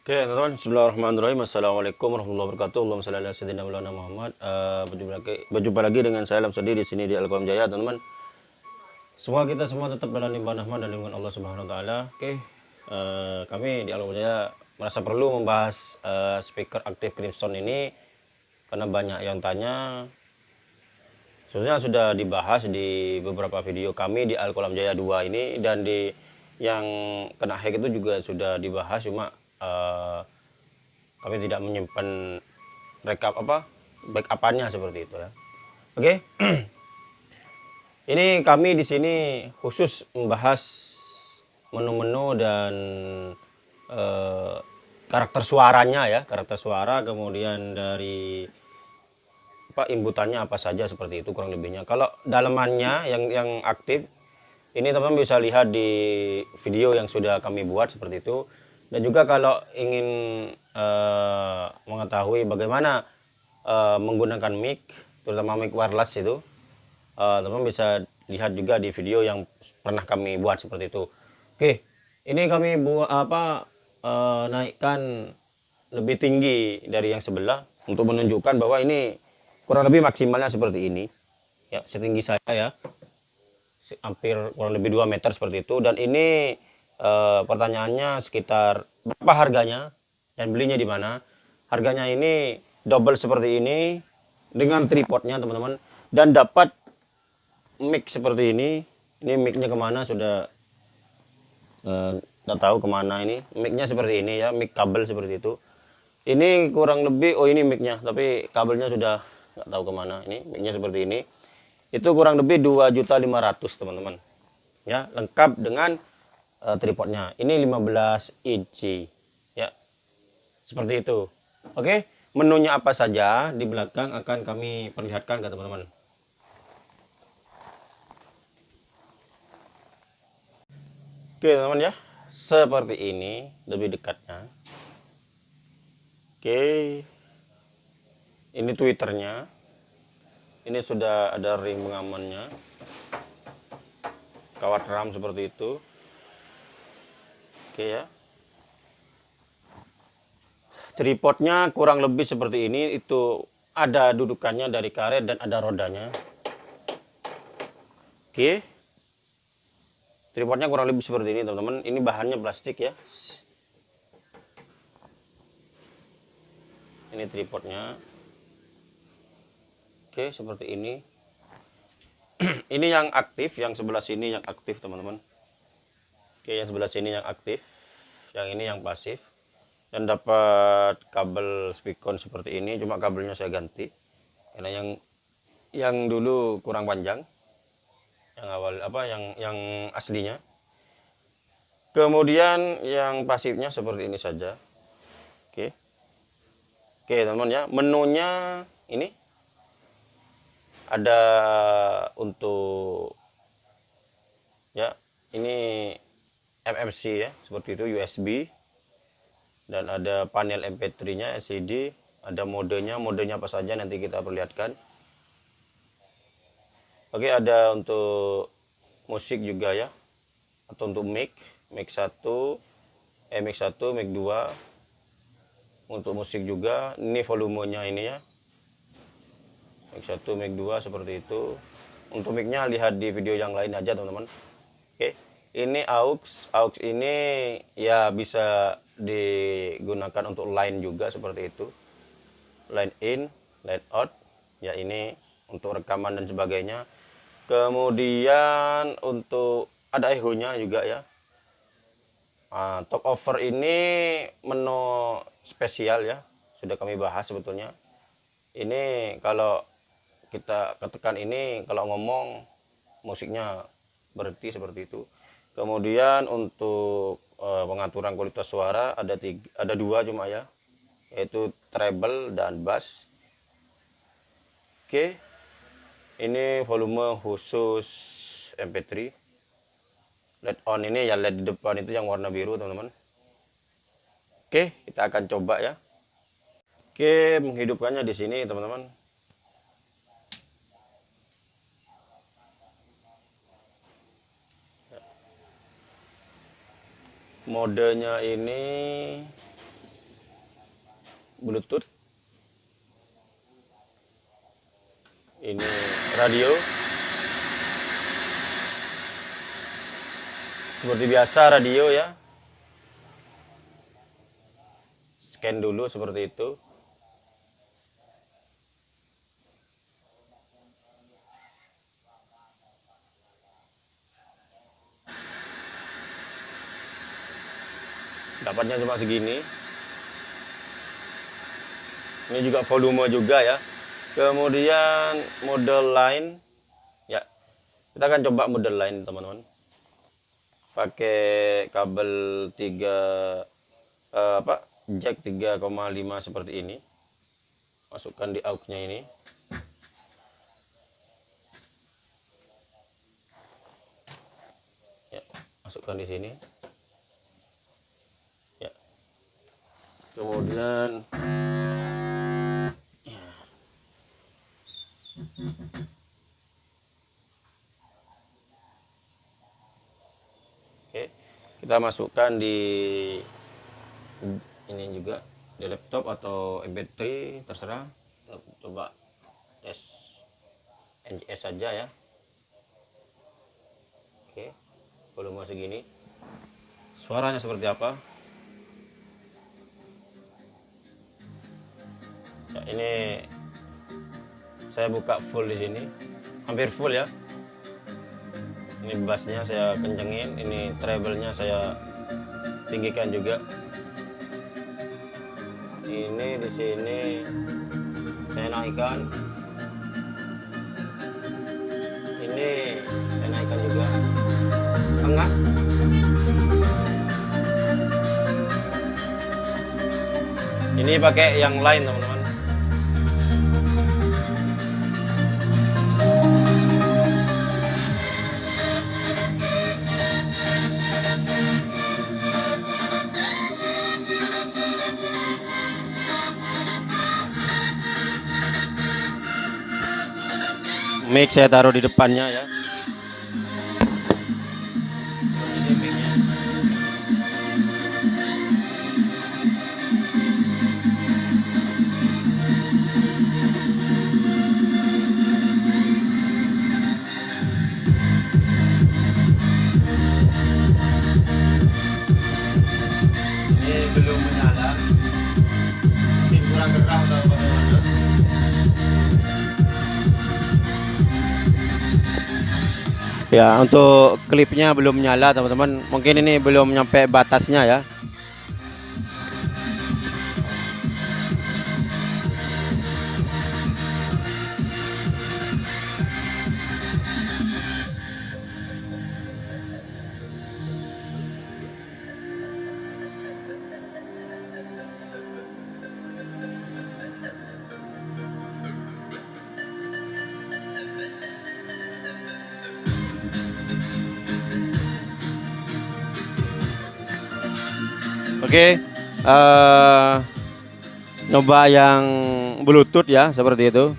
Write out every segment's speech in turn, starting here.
Oke teman-teman, Bismillahirrahmanirrahim. Assalamualaikum warahmatullahi wabarakatuh. Allahumma salli ala sayyidina Maulana Muhammad. Uh, berjumpa, lagi, berjumpa lagi dengan saya Lam Sadi di sini di Al-Qalam Jaya teman-teman. Semua kita semua tetap dalam limpahan rahmat dan lindungan Allah Subhanahu wa taala. Oke, uh, kami di Al-Qalam Jaya merasa perlu membahas uh, speaker aktif Crimson ini karena banyak yang tanya. Sebenarnya sudah dibahas di beberapa video kami di Al-Qalam Jaya 2 ini dan di yang kena hack itu juga sudah dibahas. Cuma uh, kami tidak menyimpan rekap apa backupannya seperti itu ya. Oke? Okay? ini kami di sini khusus membahas menu-menu dan uh, karakter suaranya ya karakter suara kemudian dari apa inputannya apa saja seperti itu kurang lebihnya. Kalau dalamannya yang yang aktif ini teman-teman bisa lihat di video yang sudah kami buat seperti itu dan juga kalau ingin uh, mengetahui bagaimana uh, menggunakan mic, terutama mic wireless itu, eh, teman-teman bisa lihat juga di video yang pernah kami buat seperti itu. Oke, ini kami buat apa uh, naikkan lebih tinggi dari yang sebelah untuk menunjukkan bahwa ini kurang lebih maksimalnya seperti ini. Ya, setinggi saya ya. Hampir kurang lebih 2 meter seperti itu dan ini uh, pertanyaannya sekitar berapa harganya dan belinya di mana. Harganya ini double seperti ini dengan tripodnya teman-teman dan dapat mic seperti ini. Ini micnya ke mana sudah uh, tahu ke mana ini. Micnya seperti ini ya, mic kabel seperti itu. Ini kurang lebih, oh ini micnya, tapi kabelnya sudah nggak tahu ke mana. Ini micnya seperti ini. Itu kurang lebih 2.500 teman-teman. Ya, lengkap dengan uh, tripodnya. Ini 15 inci. Ya. Seperti itu. Oke, menunya apa saja di belakang akan kami perlihatkan ke teman-teman. Oke, teman-teman ya. Seperti ini lebih dekatnya. Oke. Ini Twitternya. Ini sudah ada ring pengamannya. Kawat RAM seperti itu oke ya. Tripodnya kurang lebih seperti ini. Itu ada dudukannya dari karet dan ada rodanya. Oke. Tripodnya kurang lebih seperti ini teman-teman. Ini bahannya plastik ya. Ini tripodnya. Oke seperti ini. Ini yang aktif yang sebelah sini yang aktif teman-teman Oke, yang sebelah sini yang aktif, yang ini yang pasif. Dan dapat kabel speakon seperti ini, cuma kabelnya saya ganti. Karena yang yang dulu kurang panjang. Yang awal apa yang yang aslinya. Kemudian yang pasifnya seperti ini saja. Oke. Oke, teman-teman ya. Menunya ini ada untuk ya, ini MMC ya seperti itu USB dan ada panel MP3 nya LCD ada modenya modenya apa saja nanti kita perlihatkan. Oke ada untuk musik juga ya atau untuk mic mic 1 eh mic 1 mic 2 untuk musik juga ini volumenya ini ya. Mic 1 mic 2 seperti itu. Untuk micnya lihat di video yang lain aja teman-teman. Oke ini aux aux ini ya bisa digunakan untuk line juga seperti itu. Line in line out ya ini untuk rekaman dan sebagainya. Kemudian untuk ada echo nya juga ya. Nah, top over ini menu spesial ya sudah kami bahas sebetulnya. Ini kalau kita ketekan ini kalau ngomong musiknya berhenti seperti itu Kemudian untuk uh, pengaturan kualitas suara ada tiga, ada dua cuma ya, yaitu treble dan bass. Oke, ini volume khusus MP3. LED on ini ya LED di depan itu yang warna biru teman-teman. Oke, kita akan coba ya. Oke, menghidupkannya di sini teman-teman. Modenya ini bluetooth. Ini radio. Seperti biasa radio ya. Scan dulu seperti itu dapatnya cuma segini. Ini juga volume juga ya. Kemudian model lain. Ya kita akan coba model lain teman-teman. Pakai kabel 3 eh, apa jack 3,5 seperti ini. Masukkan di aux nya ini. Ya masukkan di sini kemudian ya. oke kita masukkan di ini juga di laptop atau mp3 terserah. Coba tes NGS saja ya. Oke volume segini. Suaranya seperti apa ini saya buka full di sini. Hampir full ya. Ini bassnya saya kencengin ini treble-nya saya tinggikan juga. Ini di sini saya naikkan. Ini saya naikkan juga. Tengah ini pakai yang lain teman-teman mic saya taruh di depannya ya Ya, untuk klipnya belum nyala, teman-teman. Mungkin ini belum nyampe batasnya ya. Oke, eh nyoba yang Bluetooth ya, seperti itu.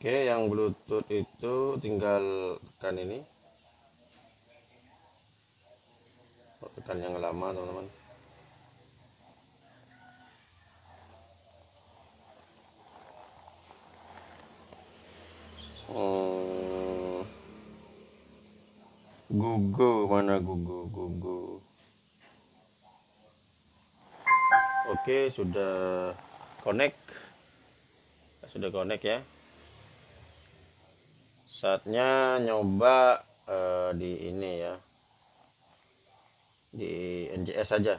Oke, yang Bluetooth itu tinggal tekan ini. Tekan yang lama, teman-teman. Hmm. Gugu mana gugu gugu. Oke, sudah connect. Sudah connect ya. Saatnya nyoba eh, di ini ya. Di NJS saja.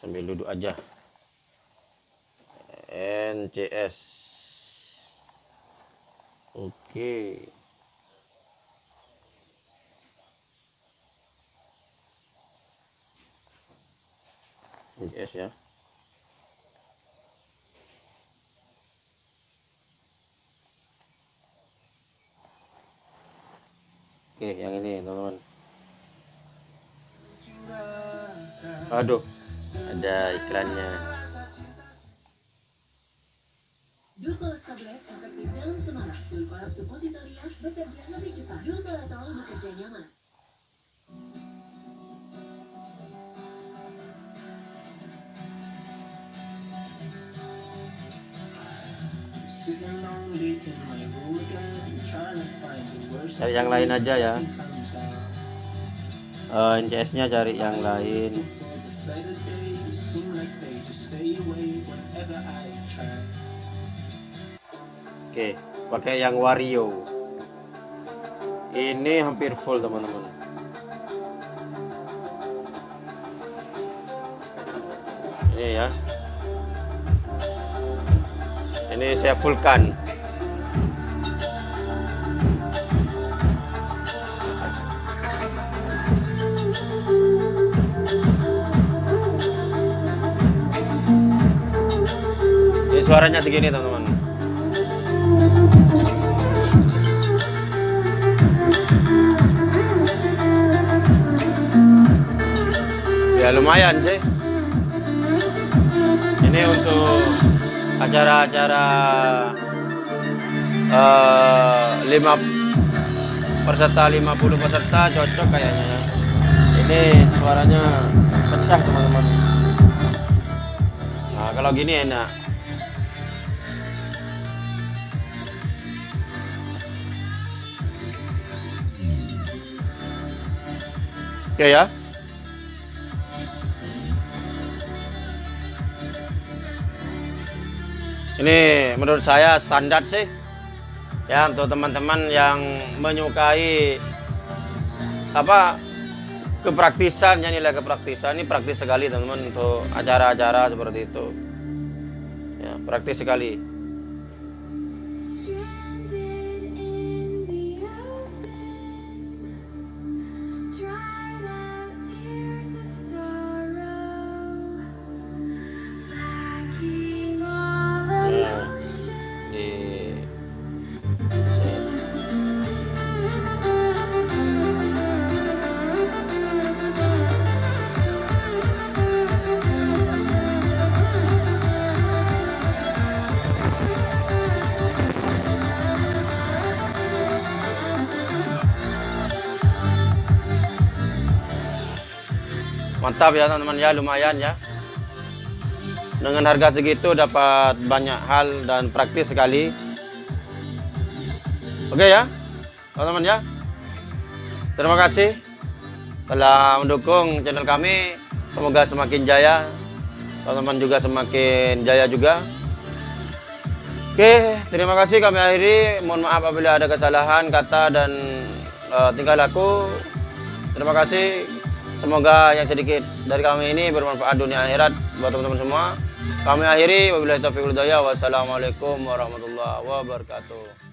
Sambil duduk aja. NCS. Oke. NCS ya. Oke, yang ini teman-teman. Aduh ada iklannya Dulcolax tablet efektif dalam semangat. Dulcolax suppositoria bekerja lebih cepat. Dulcolatol bekerja nyaman. Cari yang lain aja ya out. Eh, NCS nya cari yang lain. Oke pakai yang Wario. Ini hampir full teman-teman. Ini ya. Ini saya fullkan suaranya segini teman-teman. Ya lumayan sih. Ini untuk acara-acara eh, lima peserta 50 peserta cocok kayaknya ya. Ini suaranya pecah teman-teman. Nah kalau gini enak. Oke ya. Ini menurut saya standar sih. Ya untuk teman-teman yang menyukai apa kepraktisan ya nilai kepraktisan ini praktis sekali teman-teman untuk acara-acara seperti itu. Ya, praktis sekali. Mantap ya teman-teman ya, lumayan ya. Dengan harga segitu dapat banyak hal dan praktis sekali. Oke ya, teman-teman ya. Terima kasih telah mendukung channel kami. Semoga semakin jaya. Teman-teman juga semakin jaya juga. Oke, terima kasih kami akhiri. Mohon maaf apabila ada kesalahan kata dan eh, tingkah laku. Terima kasih. Semoga yang sedikit dari kami ini bermanfaat dunia akhirat buat teman-teman semua. Kami akhiri wabillahi taufiq. Wassalamualaikum warahmatullahi wabarakatuh.